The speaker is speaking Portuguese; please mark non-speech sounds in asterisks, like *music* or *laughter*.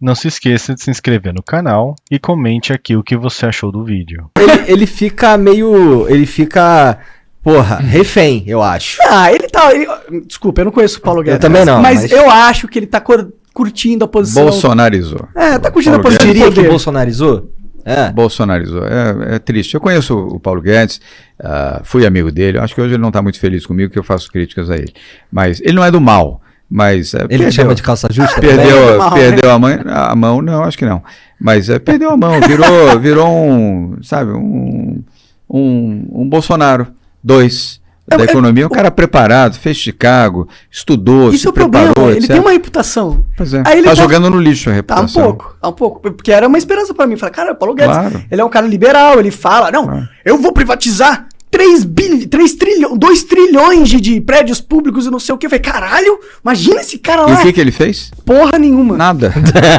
Não se esqueça de se inscrever no canal e comente aqui o que você achou do vídeo. Ele, ele fica meio. Ele fica. Porra, refém, eu acho. Ah, ele tá. ele- desculpa, eu não conheço o Paulo Guedes. também não, Mas, mas- eu acho que ele tá cur- curtindo a posição. Bolsonarizou. É, tá curtindo a Paulo posição. Guedes. Diria do que bolsonarizou? É. Bolsonarizou. É, é triste. Eu conheço o Paulo Guedes, ah, fui amigo dele. Acho que hoje ele não está muito feliz comigo, que eu faço críticas a ele. Mas ele não é do mal. Mas é, Ele perdeu, chama de calça justa? perdeu, Mal, perdeu a, mãe, a mão. Não, acho que não. Mas é, perdeu a mão. Virou, *laughs* virou um, sabe, um, um, um Bolsonaro. Dois. É, Da é, economia, um cara preparado, fez Chicago, estudou, Isso se é o problema. preparou, Ele etc. tem uma reputação. Pois é. Aí ele tá tá- jogando no lixo a Tá um reputação. pouco, tá um pouco. Porque era uma esperança pra mim. Falei, cara, o Paulo Guedes, Claro. ele é um cara liberal, ele fala, não, Claro. eu vou privatizar 3 bilhões, 3 trilhões, 2 trilhões de, de prédios públicos e não sei o que. Eu falei, caralho, imagina esse cara E lá. o que, que ele fez? Porra nenhuma. Nada. *laughs*